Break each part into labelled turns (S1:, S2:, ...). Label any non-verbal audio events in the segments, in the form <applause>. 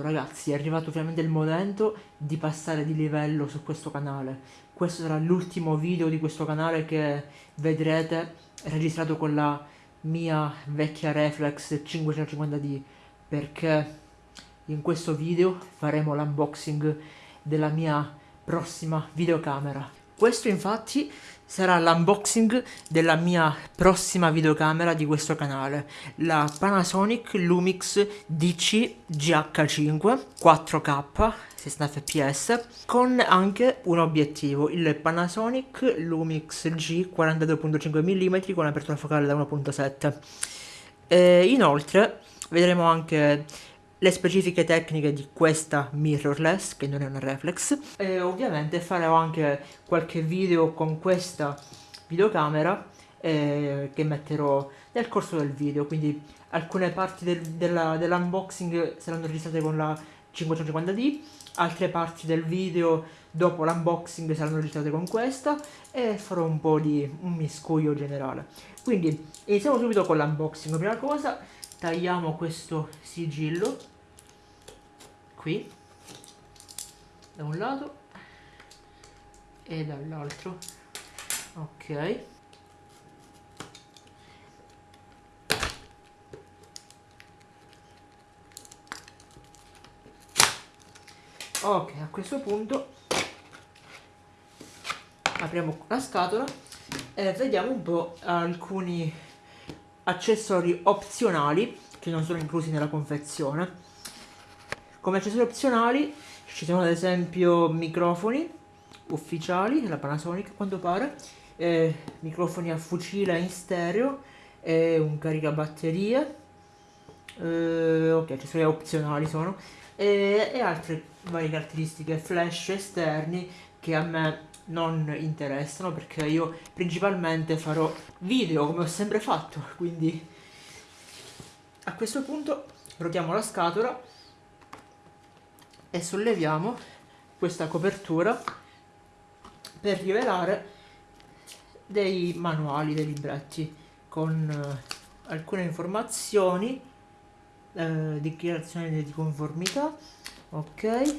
S1: arrivato ragazzi, è arrivato finalmente il momento di passare di livello su questo canale. Questo sarà l'ultimo video di questo canale che vedrete registrato con la mia vecchia reflex 550D perché in questo video faremo l'unboxing della mia prossima videocamera. Questo infatti sarà l'unboxing della mia prossima videocamera di questo canale, la Panasonic Lumix DC GH5 4K 60 fps con anche un obiettivo, il Panasonic Lumix G 42.5 mm con apertura focale da 1.7 inoltre vedremo anche le specifiche tecniche di questa mirrorless, che non è una reflex, e ovviamente farò anche qualche video con questa videocamera eh, che metterò nel corso del video, quindi alcune parti del, dell'unboxing dell saranno registrate con la 550D, altre parti del video dopo l'unboxing saranno registrate con questa e farò un po' di un miscuglio generale. Quindi iniziamo subito con l'unboxing, prima cosa tagliamo questo sigillo qui da un lato e dall'altro. Ok. Ok a questo punto apriamo la scatola e vediamo un po' alcuni accessori opzionali che non sono inclusi nella confezione come accessori opzionali ci sono ad esempio microfoni ufficiali della Panasonic a quanto pare, eh, microfoni a fucile in stereo e un caricabatterie, eh, ok accessori opzionali sono, e, e altre varie caratteristiche flash esterni che a me non interessano perché io principalmente farò video come ho sempre fatto quindi a questo punto rotiamo la scatola e solleviamo questa copertura per rivelare dei manuali, dei libretti con eh, alcune informazioni eh, dichiarazione di conformità ok?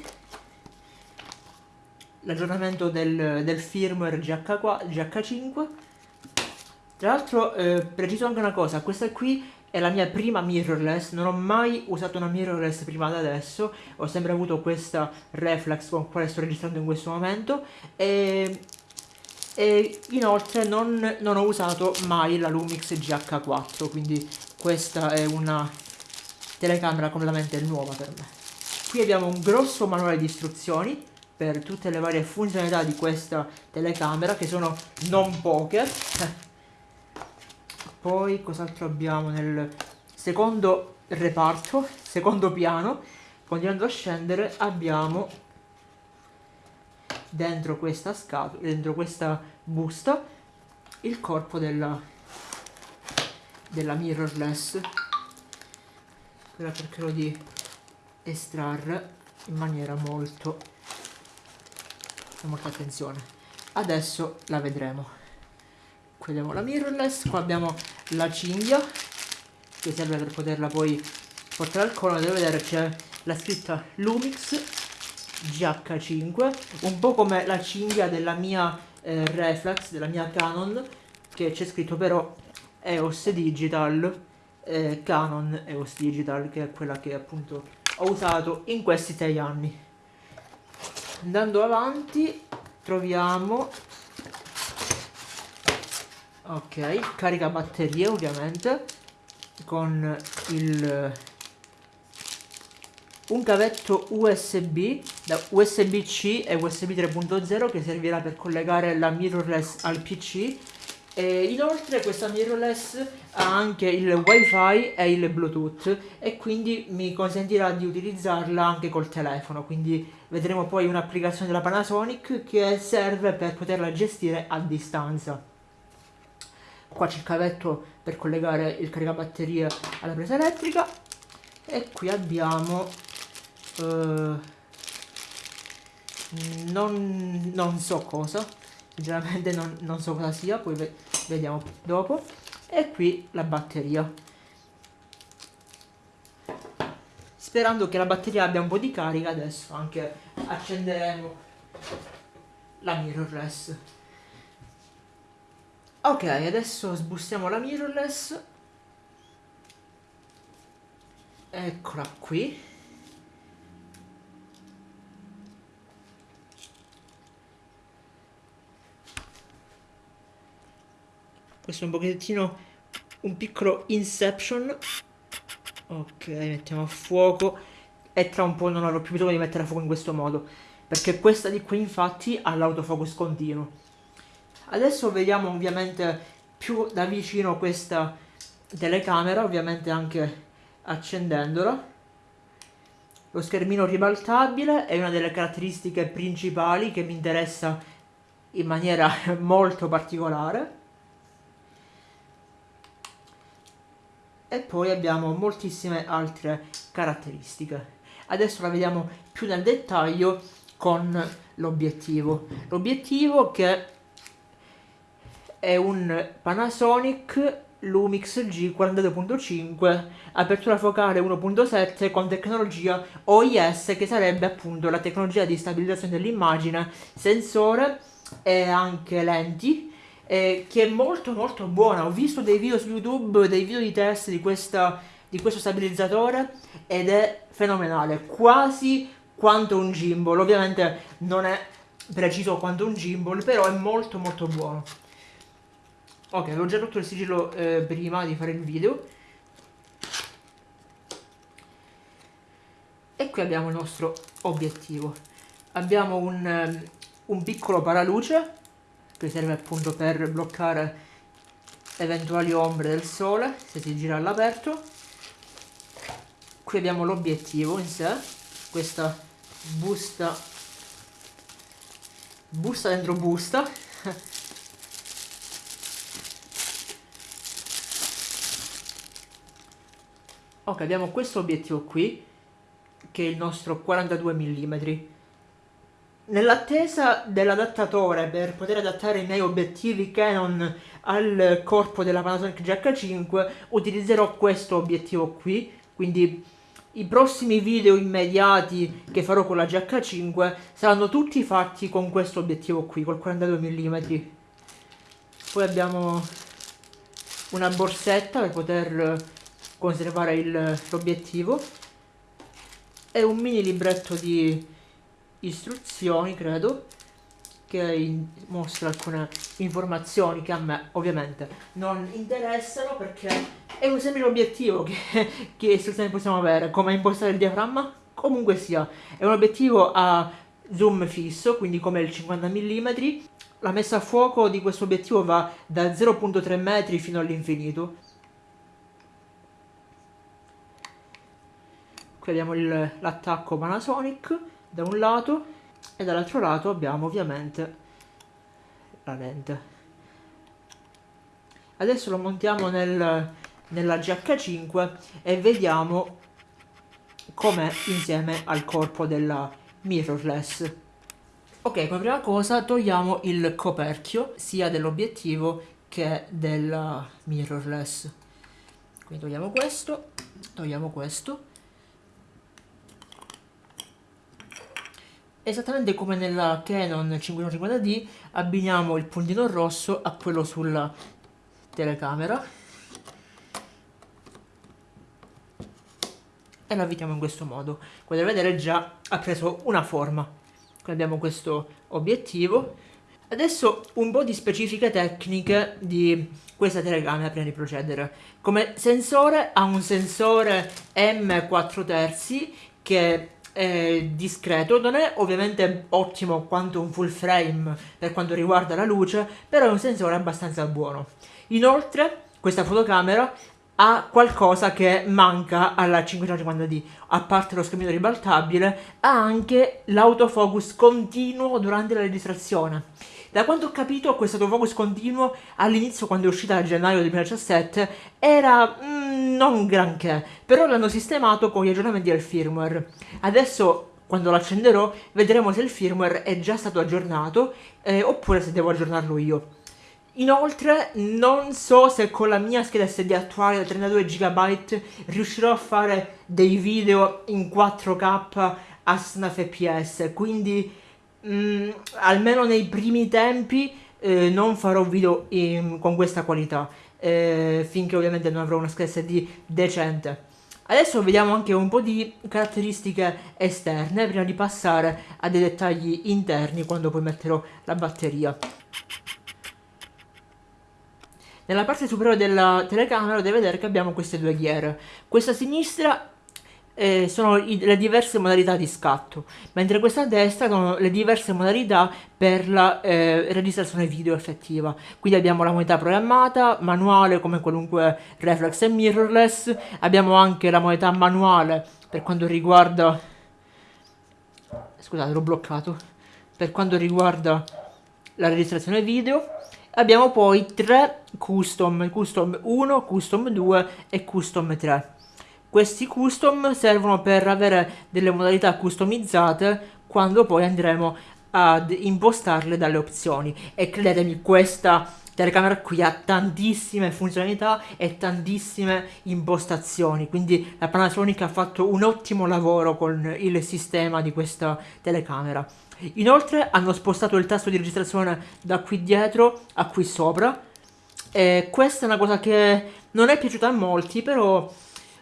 S1: L'aggiornamento del, del firmware GH4, GH5 tra l'altro eh, preciso anche una cosa questa qui è la mia prima mirrorless, non ho mai usato una mirrorless prima da adesso, ho sempre avuto questa reflex con quale sto registrando in questo momento e, e inoltre non, non, ho usato mai la Lumix GH4, quindi questa è una telecamera completamente nuova per me. Qui abbiamo un grosso manuale di istruzioni per tutte le varie funzionalità di questa telecamera che sono non poche <laughs> poi cos'altro abbiamo nel secondo reparto, secondo piano, continuando a scendere abbiamo dentro questa scatola, dentro questa busta, il corpo della, della mirrorless. Ora cercherò di estrarre in maniera molto, con molta attenzione. Adesso la vedremo qui abbiamo la mirrorless qua abbiamo la cinghia che serve per poterla poi portare al collo. Devo vedere c'è la scritta Lumix GH5 un po' come la cinghia della mia eh, reflex della mia Canon che c'è scritto però EOS Digital eh, Canon EOS Digital che è quella che appunto ho usato in questi sei anni. Andando avanti troviamo ok carica batterie ovviamente con il un cavetto USB da USB-C e USB 3.0 che servirà per collegare la mirrorless al PC e inoltre questa mirrorless ha anche il wifi e il bluetooth e quindi mi consentirà di utilizzarla anche col telefono. Quindi vedremo poi un'applicazione della Panasonic che serve per poterla gestire a distanza qua c'è il cavetto per collegare il caricabatterie alla presa elettrica. E qui abbiamo eh, non, non, so cosa. Sinceramente non, non, so cosa sia poi ve vediamo dopo. E qui la batteria. Sperando che la batteria abbia un po' di carica adesso anche accenderemo la mirrorless ok adesso sbustiamo la mirrorless. Eccola qui. Questo è un pochettino un piccolo inception. Ok mettiamo a fuoco. E tra un po' non avrò più bisogno di mettere a fuoco in questo modo perché questa di qui infatti ha l'autofocus continuo adesso vediamo ovviamente più da vicino questa telecamera ovviamente anche accendendola lo schermino ribaltabile è una delle caratteristiche principali che mi interessa in maniera <laughs> molto particolare e poi abbiamo moltissime altre caratteristiche. Adesso la vediamo più nel dettaglio con l'obiettivo. L'obiettivo che è un Panasonic Lumix G42.5 apertura focale 1.7 con tecnologia OIS che sarebbe appunto la tecnologia di stabilizzazione dell'immagine, sensore e anche lenti eh, che è molto molto buona. Ho visto dei video su YouTube, dei video di test di, questa, di questo stabilizzatore ed è fenomenale, quasi quanto un gimbal. Ovviamente non è preciso quanto un gimbal, però è molto molto buono. Ok, avevo già rotto il sigillo eh, prima di fare il video. E qui abbiamo il nostro obiettivo. Abbiamo un, un piccolo paraluce che serve appunto per bloccare eventuali ombre del sole se si gira all'aperto qui abbiamo l'obiettivo in sé questa busta busta dentro busta <laughs> ok abbiamo questo obiettivo qui che è il nostro 42 mm Nell'attesa dell'adattatore per poter adattare i miei obiettivi Canon al corpo della Panasonic GH5 utilizzerò questo obiettivo qui, quindi i prossimi video immediati che farò con la GH5 saranno tutti fatti con questo obiettivo qui, col 42 mm. Poi abbiamo una borsetta per poter conservare l'obiettivo. E un mini libretto di istruzioni, credo, che mostra alcune informazioni che a me ovviamente non interessano perché è un semplice obiettivo che, <laughs> che istruzioni possiamo avere, come impostare il diaframma, comunque sia, è un obiettivo a zoom fisso, quindi come il 50 mm, la messa a fuoco di questo obiettivo va da 0.3 metri fino all'infinito. Qui abbiamo l'attacco Panasonic da un lato e dall'altro lato abbiamo ovviamente la lente. Adesso lo montiamo nel, nella GH5 e vediamo com'è insieme al corpo della mirrorless. Ok come prima cosa togliamo il coperchio sia dell'obiettivo che della mirrorless. Quindi togliamo questo togliamo questo Esattamente come nella Canon 550D abbiniamo il puntino rosso a quello sulla telecamera e lo avvitiamo in questo modo. Come potete vedere già ha preso una forma. Qui abbiamo questo obiettivo. Adesso un po' di specifiche tecniche di questa telecamera prima di procedere. Come sensore ha un sensore M4 terzi che è discreto, non è ovviamente ottimo quanto un full frame per quanto riguarda la luce, però è un sensore abbastanza buono. Inoltre, questa fotocamera ha qualcosa che manca alla 550D, a parte lo schermino ribaltabile, ha anche l'autofocus continuo durante la registrazione. Da quanto ho capito questo autofocus continuo all'inizio quando è uscita a gennaio 2017 era mm, non granché, però l'hanno sistemato con gli aggiornamenti del firmware. Adesso quando lo accenderò vedremo se il firmware è già stato aggiornato eh, oppure se devo aggiornarlo io. Inoltre non so se con la mia scheda SD attuale da 32 GB riuscirò a fare dei video in 4K a 60 fps, quindi mh, mm, almeno nei primi tempi eh, non farò video in, con questa qualità, eh, finché ovviamente non avrò una scheda SD decente. Adesso vediamo anche un po' di caratteristiche esterne prima di passare a dei dettagli interni quando poi metterò la batteria. Nella parte superiore della telecamera dovete vedere che abbiamo queste due ghiere. Questa sinistra eh, sono i, le diverse modalità di scatto, mentre questa a destra sono le diverse modalità per la eh, registrazione video effettiva. Quindi abbiamo la modalità programmata, manuale come qualunque reflex e mirrorless, abbiamo anche la modalità manuale per quanto riguarda... Scusate, l'ho bloccato. Per quanto riguarda la registrazione video Abbiamo poi tre custom, custom 1, custom 2 e custom 3. Questi custom servono per avere delle modalità customizzate quando poi andremo ad impostarle dalle opzioni. E credetemi questa telecamera qui ha tantissime funzionalità e tantissime impostazioni. Quindi la Panasonic ha fatto un ottimo lavoro con il sistema di questa telecamera. Inoltre hanno spostato il tasto di registrazione da qui dietro a qui sopra. E questa è una cosa che non è piaciuta a molti, però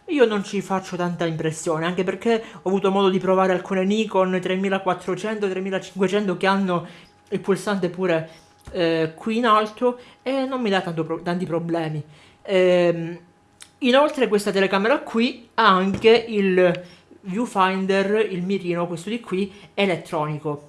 S1: io non ci faccio tanta impressione, anche perché ho avuto modo di provare alcune Nikon 3400, 3500 che hanno il pulsante pure eh, qui in alto e non mi dà pro tanti problemi. Ehm, inoltre questa telecamera qui ha anche il viewfinder, il mirino, questo di qui, elettronico.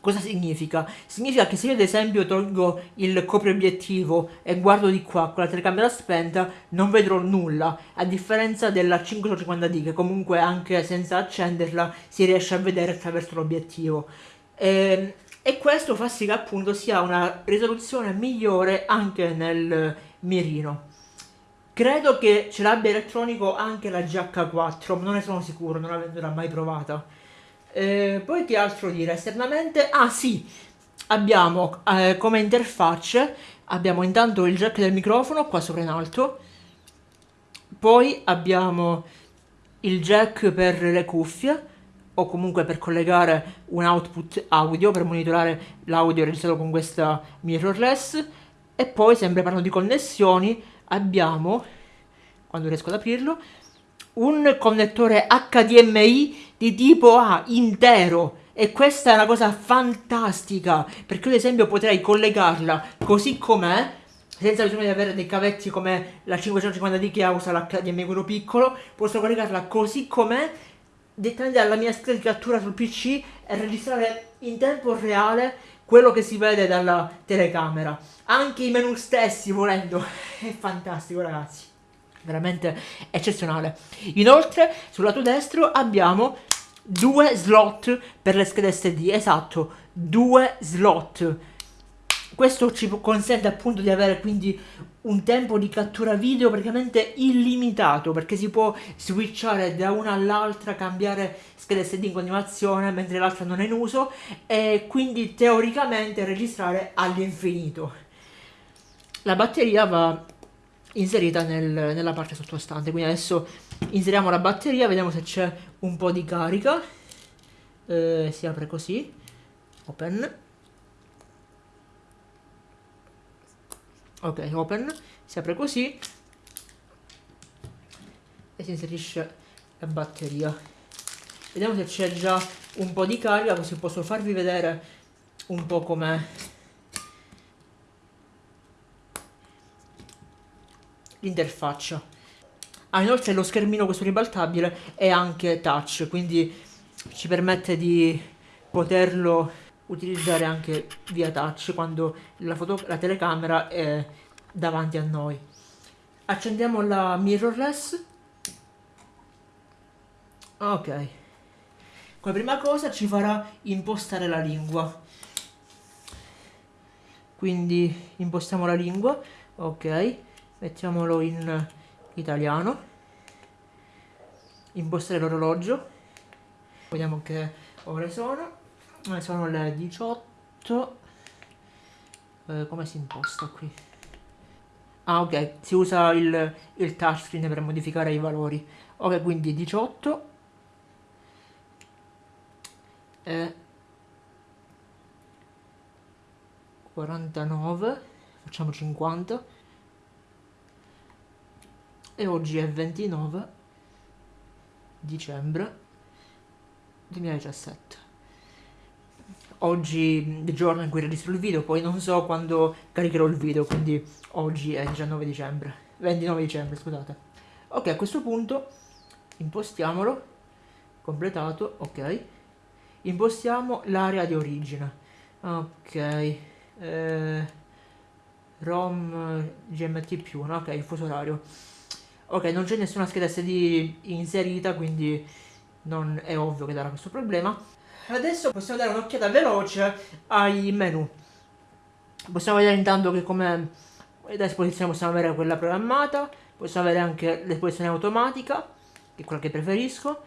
S1: Cosa significa? Significa che se io ad esempio tolgo il copriobiettivo e guardo di qua con la telecamera spenta non vedrò nulla, a differenza della 550D che comunque anche senza accenderla si riesce a vedere attraverso l'obiettivo. E, ehm, e questo fa sì che appunto sia una risoluzione migliore anche nel mirino. Credo che ce l'abbia elettronico anche la GH4, ma non ne sono sicuro, non l'avendola mai provata. Eh, poi che altro dire esternamente? Ah sì, abbiamo eh, come interfacce, abbiamo intanto il jack del microfono qua sopra in alto, poi abbiamo il jack per le cuffie, o comunque per collegare un output audio per monitorare l'audio registrato con questa mirrorless e poi sempre parlando di connessioni abbiamo quando riesco ad aprirlo un connettore HDMI di tipo A intero. E questa è una cosa fantastica. Perché ad esempio potrei collegarla così com'è senza bisogno di avere dei cavetti come la 550D che usa l'HDMI quello piccolo posso collegarla così com'è direttamente dalla mia cattura sul PC e registrare in tempo reale quello che si vede dalla telecamera. Anche i menu stessi volendo. <laughs> È fantastico ragazzi veramente eccezionale. Inoltre sul lato destro abbiamo due slot per le schede SD, esatto, due slot. Questo ci consente appunto di avere quindi un tempo di cattura video praticamente illimitato perché si può switchare da una all'altra, cambiare schede SD in continuazione mentre l'altra non è in uso e quindi teoricamente registrare all'infinito. La batteria va inserita nel, nella parte sottostante. Quindi adesso inseriamo la batteria vediamo se c'è un po' di carica. Eh, si apre così. Open. Ok open. Si apre così. E si inserisce la batteria. Vediamo se c'è già un po' di carica così posso farvi vedere un po' com'è l'interfaccia. Ah, inoltre lo schermino questo ribaltabile è anche touch, quindi ci permette di poterlo utilizzare anche via touch quando la, la telecamera è davanti a noi. Accendiamo la mirrorless. Ok. Come prima cosa ci farà impostare la lingua. Quindi impostiamo la lingua. Ok mettiamolo in italiano. Impostare l'orologio vediamo che ore sono. Sono le 18 eh, come si imposta qui? Ah ok, si usa il, il touchscreen per modificare i valori. Ok, quindi 18 e 49, facciamo 50 e oggi è 29 dicembre 2017 oggi il giorno in cui registro il video, poi non so quando caricherò il video, quindi oggi è 19 dicembre, 29 dicembre, scusate. Ok, a questo punto impostiamolo, completato, ok. Impostiamo l'area di origine, ok. Eh, ROM GMT+, no? ok, il fuso orario. Ok, non c'è nessuna scheda SD inserita, quindi non è ovvio che darà questo problema. Adesso possiamo dare un'occhiata veloce ai menu. Possiamo vedere intanto che come l'esposizione possiamo avere quella programmata, possiamo avere anche l'esposizione automatica, che è quella che preferisco.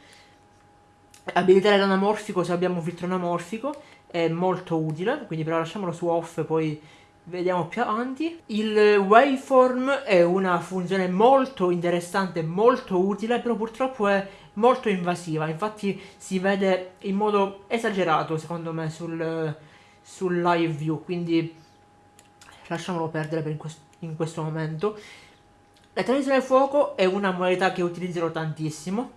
S1: Abilitare l'anamorfico se abbiamo un filtro anamorfico è molto utile, quindi però lasciamolo su off poi vediamo più avanti. Il waveform è una funzione molto interessante, molto utile, però purtroppo è molto invasiva, infatti si vede in modo esagerato secondo me sul, sul live view, quindi lasciamolo perdere in, quest in questo momento. La televisione fuoco è una modalità che utilizzerò tantissimo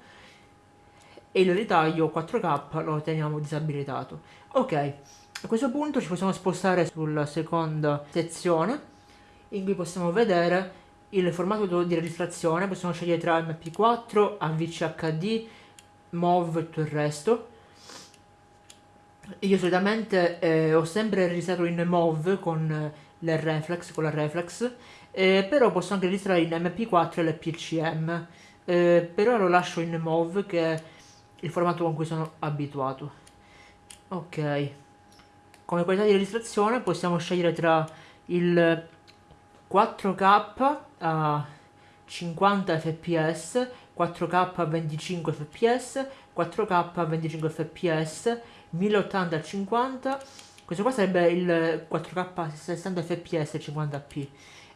S1: e il ritaglio 4K lo teniamo disabilitato. Ok, a questo punto ci possiamo spostare sulla seconda sezione in cui possiamo vedere il formato di registrazione, possiamo scegliere tra MP4, AVC HD, MOV e tutto il resto. Io solitamente eh, ho sempre registrato in MOV con le reflex, con la reflex, eh, però posso anche registrare in MP4 e l'PCM, eh, però lo lascio in MOV che è il formato con cui sono abituato. Ok, come qualità di registrazione possiamo scegliere tra il 4K a 50 fps, 4K a 25 fps, 4K a 25 fps, 1080 a 50, questo qua sarebbe il 4K a 60 fps e 50p.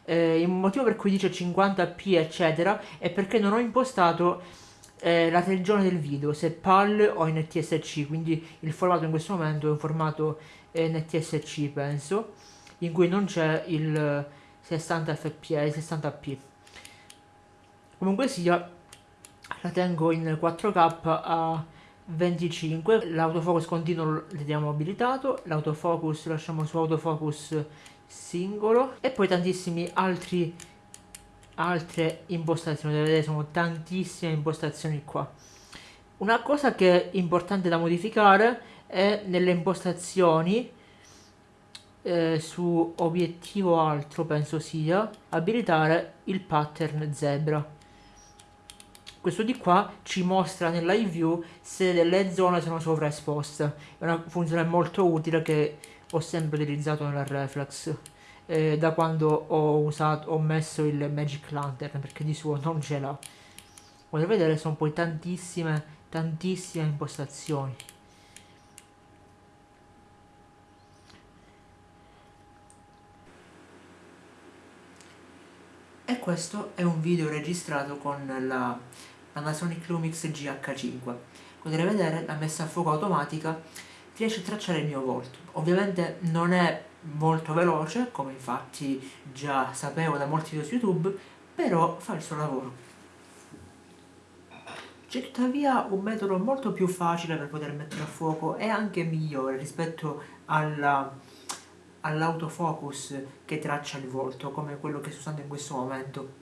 S1: Eh, il motivo per cui dice 50p eccetera è perché non ho impostato eh, la regione del video, se PAL o NTSC, quindi il formato in questo momento è un formato NTSC penso, in cui non c'è il 60 fps, 60p. Comunque sia, la tengo in 4K a 25, l'autofocus continuo lo teniamo abilitato, l'autofocus lasciamo su autofocus singolo e poi tantissimi altri altre impostazioni, vedete sono tantissime impostazioni qua. Una cosa che è importante da modificare è nelle impostazioni eh, su obiettivo altro penso sia abilitare il pattern zebra. Questo di qua ci mostra nella view se delle zone sono sovraesposte. È una funzione molto utile che ho sempre utilizzato nella reflex eh, da quando ho usato ho messo il magic lantern perché di suo non ce l'ha potete vedere sono poi tantissime tantissime impostazioni e questo è un video registrato con la Panasonic Lumix GH5 potete vedere la messa a fuoco automatica riesce a tracciare il mio volto. Ovviamente non è molto veloce come infatti già sapevo da molti video su youtube però fa il suo lavoro. C'è tuttavia un metodo molto più facile per poter mettere a fuoco e anche migliore rispetto alla all'autofocus che traccia il volto, come quello che sto usando in questo momento.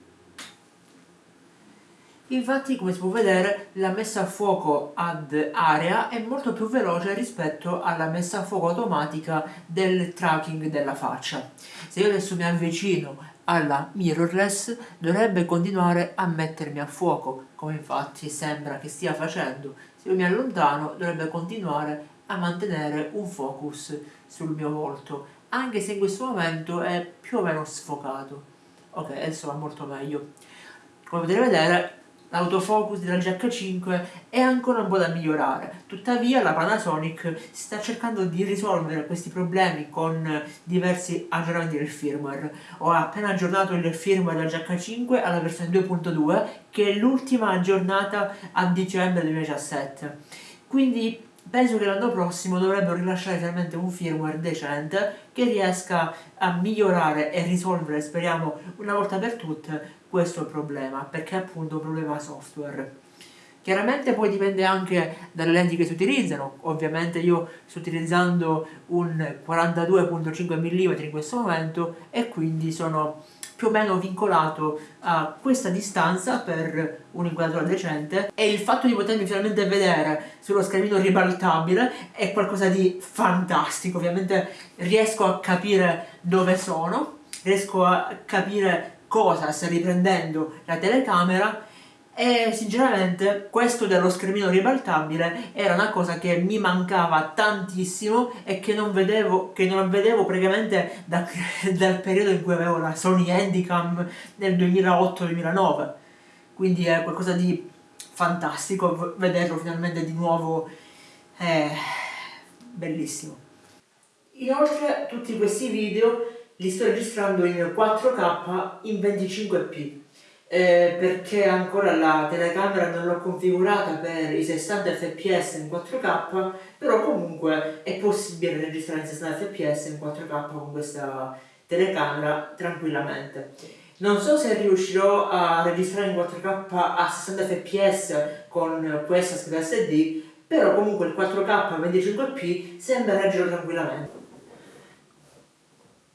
S1: Infatti, come si può vedere, la messa a fuoco ad area è molto più veloce rispetto alla messa a fuoco automatica del tracking della faccia. Se io adesso mi avvicino alla mirrorless, dovrebbe continuare a mettermi a fuoco, come infatti sembra che stia facendo. Se io mi allontano, dovrebbe continuare a mantenere un focus sul mio volto anche se in questo momento è più o meno sfocato. Ok adesso va molto meglio. Come potete vedere l'autofocus della GH5 è ancora un po' da migliorare, tuttavia la Panasonic sta cercando di risolvere questi problemi con diversi aggiornamenti del firmware. Ho appena aggiornato il firmware della GH5 alla versione 2.2 che è l'ultima aggiornata a dicembre 2017, quindi penso che l'anno prossimo dovrebbero rilasciare finalmente un firmware decente che riesca a migliorare e risolvere, speriamo una volta per tutte, questo problema, perché è appunto un problema software. Chiaramente poi dipende anche dalle lenti che si utilizzano, ovviamente io sto utilizzando un 42.5 mm in questo momento e quindi sono più o meno vincolato a questa distanza per un'inquadratura decente. E il fatto di potermi finalmente vedere sullo schermino ribaltabile è qualcosa di fantastico, ovviamente riesco a capire dove sono, riesco a capire cosa sta riprendendo la telecamera e sinceramente questo dello schermino ribaltabile era una cosa che mi mancava tantissimo e che non vedevo, che non vedevo praticamente da, <laughs> dal periodo in cui avevo la Sony Handycam nel 2008-2009 quindi è qualcosa di fantastico vederlo finalmente di nuovo è bellissimo. Inoltre tutti questi video li sto registrando in 4K in 25p eh, perché ancora la telecamera non l'ho configurata per i 60 fps in 4K però comunque è possibile registrare in 60 fps in 4K con questa telecamera tranquillamente. Non so se riuscirò a registrare in 4K a 60 fps con questa scheda SD però comunque il 4K a 25p sembra reggerlo tranquillamente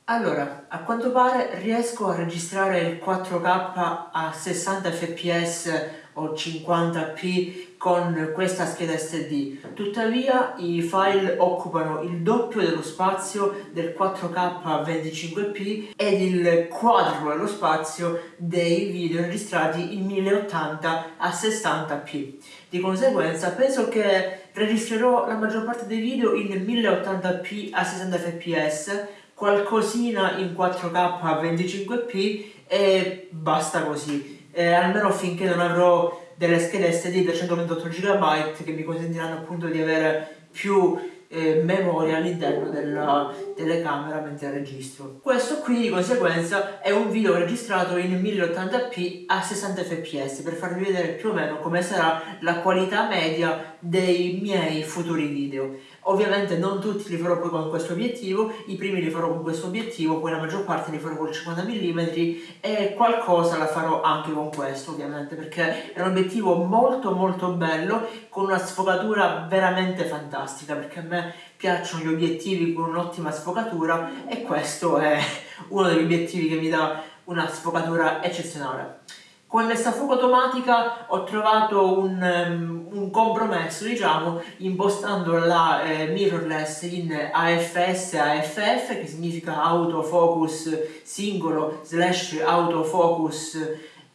S1: allora, a quanto pare riesco a registrare il 4K a 60 fps o 50p con questa scheda SD, tuttavia i file occupano il doppio dello spazio del 4K a 25p ed il quadruplo dello spazio dei video registrati in 1080 a 60p. Di conseguenza penso che registrerò la maggior parte dei video in 1080p a 60 fps qualcosina in 4K a 25p e basta così, eh, almeno finché non avrò delle schede SD da 128 GB che mi consentiranno appunto di avere più eh, memoria all'interno della telecamera mentre registro. Questo qui di conseguenza è un video registrato in 1080p a 60 fps per farvi vedere più o meno come sarà la qualità media dei miei futuri video. Ovviamente non tutti li farò poi con questo obiettivo, i primi li farò con questo obiettivo, poi la maggior parte li farò con il 50 mm e qualcosa la farò anche con questo ovviamente perché è un obiettivo molto molto bello con una sfogatura veramente fantastica perché a me piacciono gli obiettivi con un'ottima sfogatura e questo è uno degli obiettivi che mi dà una sfogatura eccezionale. Con questa fuoco automatica ho trovato un, um, un compromesso, diciamo, impostando la eh, mirrorless in AFS AFF, che significa autofocus singolo slash autofocus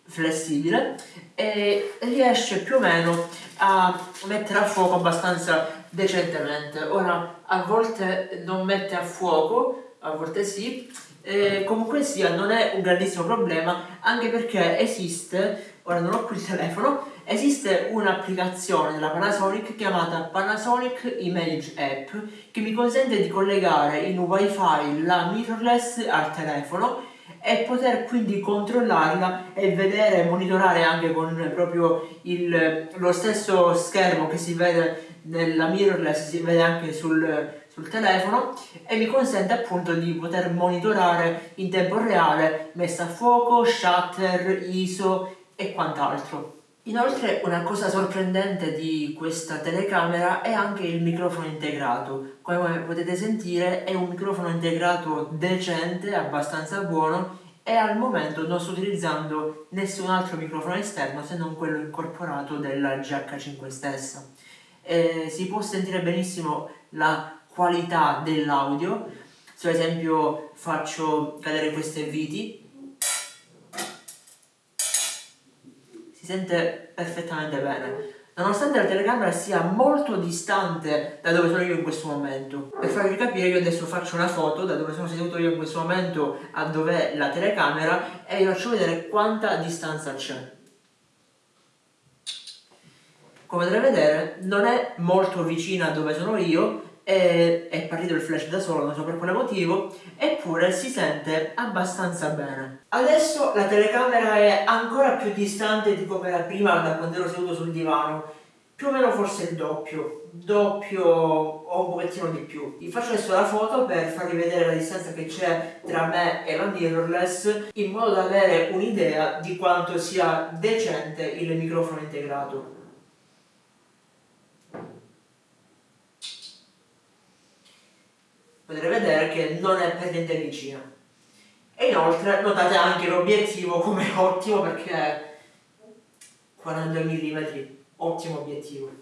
S1: flessibile, e riesce più o meno a mettere a fuoco abbastanza decentemente. Ora, a volte non mette a fuoco, a volte sì, eh, comunque sia non è un grandissimo problema anche perché esiste, ora non ho qui il telefono, esiste un'applicazione della Panasonic chiamata Panasonic Image App che mi consente di collegare in wifi la mirrorless al telefono e poter quindi controllarla e vedere e monitorare anche con proprio il, lo stesso schermo che si vede nella mirrorless si vede anche sul, sul telefono e mi consente appunto di poter monitorare in tempo reale messa a fuoco, shutter, ISO e quant'altro. Inoltre una cosa sorprendente di questa telecamera è anche il microfono integrato. Come potete sentire è un microfono integrato decente, abbastanza buono e al momento non sto utilizzando nessun altro microfono esterno se non quello incorporato della GH5 stessa. E si può sentire benissimo la qualità dell'audio. Se ad esempio faccio cadere queste viti. Si sente perfettamente bene. Nonostante la telecamera sia molto distante da dove sono io in questo momento. Per farvi capire io adesso faccio una foto da dove sono seduto io in questo momento a dove è la telecamera e vi faccio vedere quanta distanza c'è. Come potete vedere non è molto vicina a dove sono io è, è partito il flash da solo, non so per quale motivo, eppure si sente abbastanza bene. Adesso la telecamera è ancora più distante di come era prima da quando ero seduto sul divano, più o meno forse il doppio, doppio o un pochettino di più. Vi faccio adesso la foto per farvi vedere la distanza che c'è tra me e la mirrorless in modo da avere un'idea di quanto sia decente il microfono integrato. Potrete vedere che non è per niente vicina. E inoltre notate anche l'obiettivo come <laughs> ottimo perché è 42 mm, ottimo obiettivo.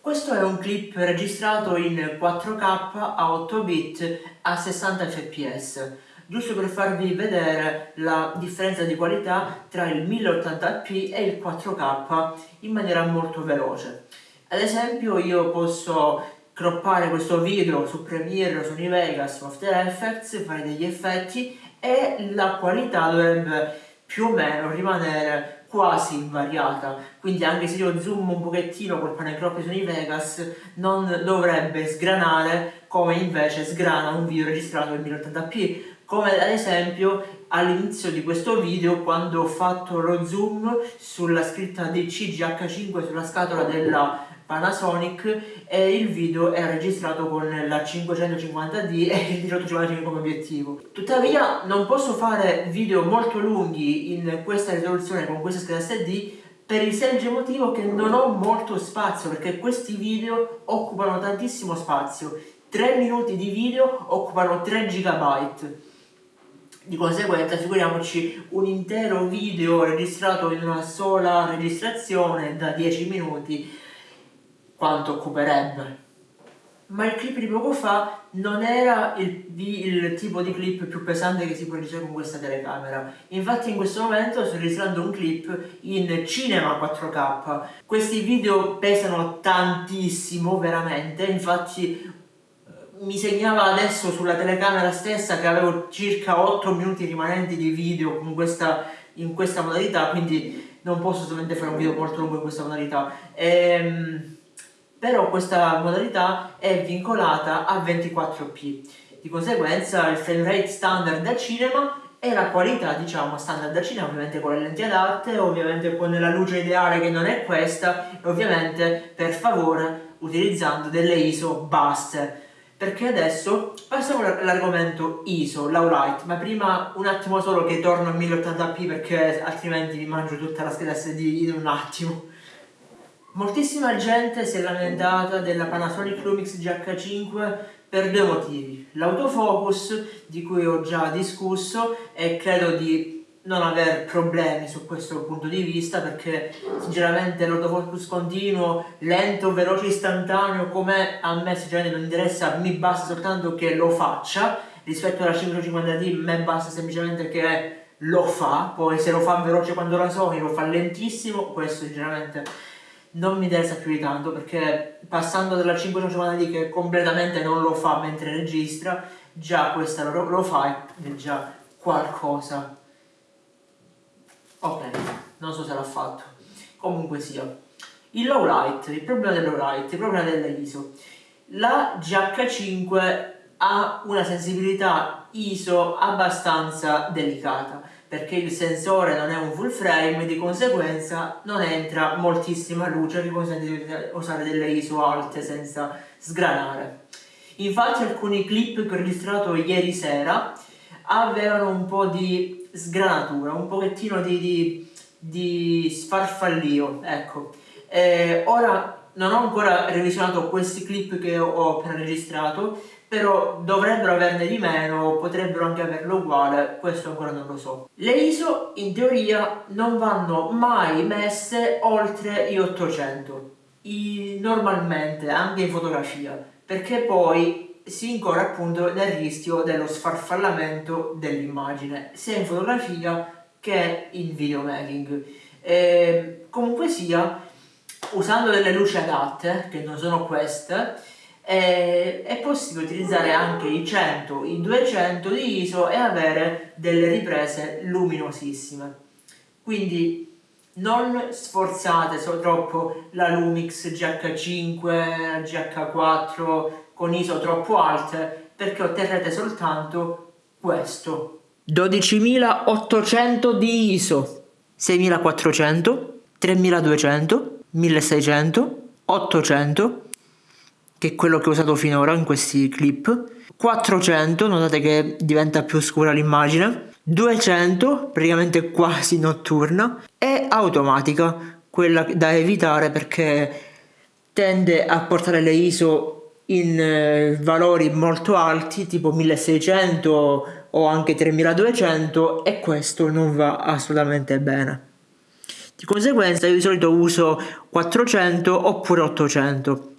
S1: Questo è un clip registrato in 4K a 8 bit a 60 fps, giusto per farvi vedere la differenza di qualità tra il 1080p e il 4K in maniera molto veloce. Ad esempio io posso croppare questo video su Premiere, su Vegas, su After Effects, fare degli effetti e la qualità dovrebbe più o meno rimanere quasi invariata. Quindi anche se io zoom un pochettino col pane crop su Vegas non dovrebbe sgranare come invece sgrana un video registrato in 1080p come ad esempio all'inizio di questo video quando ho fatto lo zoom sulla scritta DC GH5 sulla scatola della Panasonic e il video è registrato con la 550D e il 1855 come obiettivo. Tuttavia non posso fare video molto lunghi in questa risoluzione con questa scheda SD per il semplice motivo che non ho molto spazio perché questi video occupano tantissimo spazio 3 minuti di video occupano 3 GB di conseguenza figuriamoci un intero video registrato in una sola registrazione da 10 minuti quanto occuperebbe. Ma il clip di poco fa non era il, il, tipo di clip più pesante che si può registrare con questa telecamera. Infatti in questo momento sto registrando un clip in cinema 4K. Questi video pesano tantissimo, veramente, infatti eh, mi segnava adesso sulla telecamera stessa che avevo circa 8 minuti rimanenti di video con questa, in questa modalità, quindi non posso solamente fare un video molto lungo in questa modalità. Ehm, però questa modalità è vincolata a 24p. Di conseguenza il frame rate standard da cinema e la qualità diciamo standard da cinema ovviamente con le lenti adatte, ovviamente con la luce ideale che non è questa e ovviamente per favore utilizzando delle ISO basse perché adesso passiamo all'argomento ISO, low light, ma prima un attimo solo che torno a 1080p perché altrimenti vi mangio tutta la scheda SD in un attimo. Moltissima gente si è lamentata della Panasonic Lumix GH5 per due motivi. L'autofocus, di cui ho già discusso, e credo di non aver problemi su questo punto di vista perché sinceramente l'autofocus continuo, lento, veloce, istantaneo come a me sinceramente non interessa, mi basta soltanto che lo faccia rispetto alla 550D a me basta semplicemente che lo fa poi se lo fa veloce quando la Sony lo fa lentissimo questo sinceramente non mi interessa più di tanto perché passando dalla 550D che completamente non lo fa mentre registra già questa lo, lo fa è già qualcosa. Ok non so se l'ha fatto. Comunque sia il low light il problema del low light il problema dell'ISO la GH5 ha una sensibilità ISO abbastanza delicata perché il sensore non è un full frame di conseguenza non entra moltissima luce che consente di usare delle ISO alte senza sgranare. Infatti alcuni clip che ho registrato ieri sera avevano un po' di sgranatura, un pochettino di, di, di sfarfallio, ecco. E ora non ho ancora revisionato questi clip che ho appena registrato però dovrebbero averne di meno, potrebbero anche averlo uguale, questo ancora non lo so. Le ISO in teoria non vanno mai messe oltre gli 800, I, normalmente, anche in fotografia, perché poi si incorre appunto nel rischio dello sfarfallamento dell'immagine, sia in fotografia che in videomaking. E, comunque sia, usando delle luci adatte, che non sono queste, eh, è possibile utilizzare anche i 100, i 200 di ISO e avere delle riprese luminosissime. Quindi non sforzate troppo la Lumix GH5, GH4 con ISO troppo alte perché otterrete soltanto questo 12800 di ISO 6400 3200 1600 800 che è quello che ho usato finora in questi clip. 400 notate che diventa più scura l'immagine. 200 praticamente quasi notturna. E automatica quella da evitare perché tende a portare le ISO in eh, valori molto alti tipo 1600 o anche 3200 e questo non va assolutamente bene. Di conseguenza io di solito uso 400 oppure 800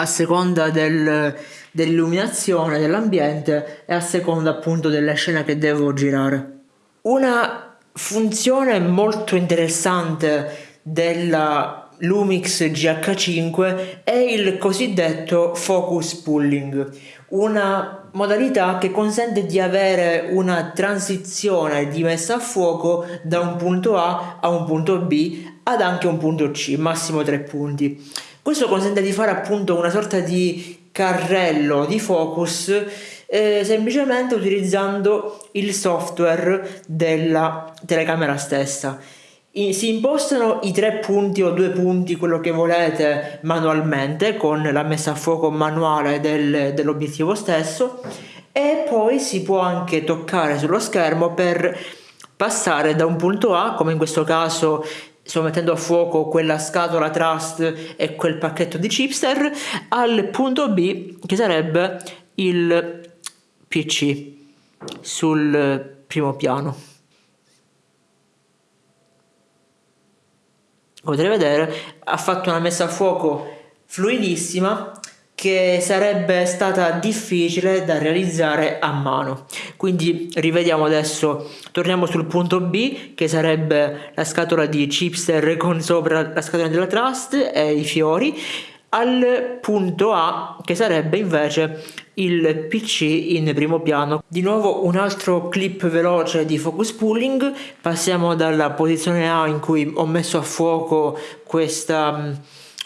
S1: a seconda del, dell'illuminazione dell'ambiente e a seconda appunto della scena che devo girare. Una funzione molto interessante della Lumix GH5 è il cosiddetto focus pulling, una modalità che consente di avere una transizione di messa a fuoco da un punto A a un punto B ad anche un punto C, massimo tre punti. Questo consente di fare appunto una sorta di carrello di focus eh, semplicemente utilizzando il software della telecamera stessa. I, si impostano i tre punti o due punti, quello che volete, manualmente con la messa a fuoco manuale del, dell'obiettivo stesso e poi si può anche toccare sullo schermo per passare da un punto A, come in questo caso sto mettendo a fuoco quella scatola trust e quel pacchetto di chipster al punto B che sarebbe il PC sul primo piano. Come potete vedere ha fatto una messa a fuoco fluidissima che sarebbe stata difficile da realizzare a mano. Quindi rivediamo adesso. Torniamo sul punto B che sarebbe la scatola di chipster con sopra la scatola della trust e i fiori al punto A che sarebbe invece il PC in primo piano. Di nuovo un altro clip veloce di focus pulling, passiamo dalla posizione A in cui ho messo a fuoco questa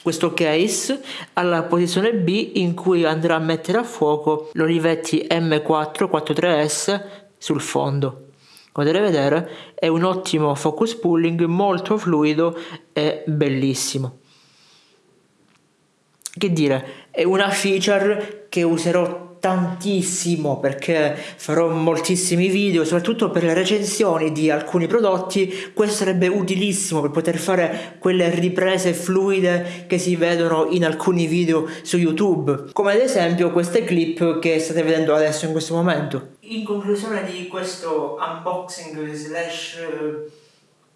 S1: questo case alla posizione B in cui andrà a mettere a fuoco l'Olivetti M443S sul fondo. Come potete vedere è un ottimo focus pulling molto fluido e bellissimo. Che dire, è una feature che userò tantissimo perché farò moltissimi video soprattutto per le recensioni di alcuni prodotti. Questo sarebbe utilissimo per poter fare quelle riprese fluide che si vedono in alcuni video su youtube come ad esempio queste clip che state vedendo adesso in questo momento. In conclusione di questo unboxing slash eh,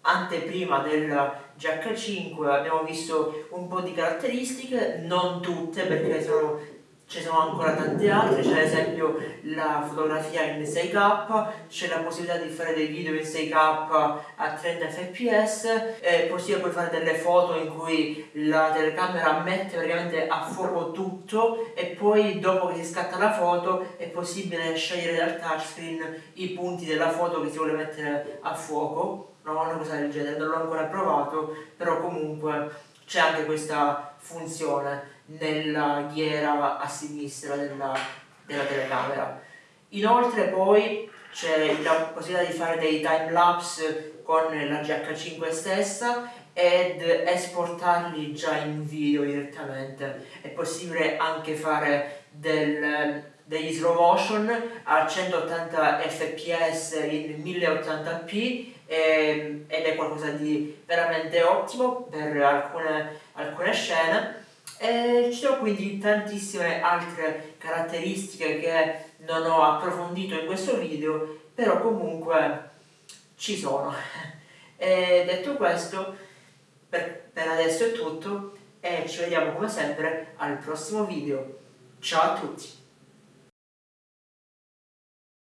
S1: anteprima della GH5 abbiamo visto un po' di caratteristiche non tutte perché sono ci sono ancora tante altre, c'è ad esempio la fotografia in 6K, c'è la possibilità di fare dei video in 6K a 30 fps, è possibile poi fare delle foto in cui la telecamera mette praticamente a fuoco tutto e poi dopo che si scatta la foto è possibile scegliere dal touchscreen i punti della foto che si vuole mettere a fuoco, no, una cosa del genere, non l'ho ancora provato, però comunque c'è anche questa funzione nella ghiera a sinistra della, della telecamera. Inoltre poi c'è la possibilità di fare dei time lapse con la GH5 stessa ed esportarli già in video direttamente. È possibile anche fare del, degli slow motion a 180 fps in 1080p e, ed è qualcosa di veramente ottimo per alcune, alcune scene e ci sono quindi tantissime altre caratteristiche che non ho approfondito in questo video, però comunque ci sono. <laughs> E detto questo, per, per adesso è tutto e ci vediamo come sempre al prossimo video. Ciao a tutti!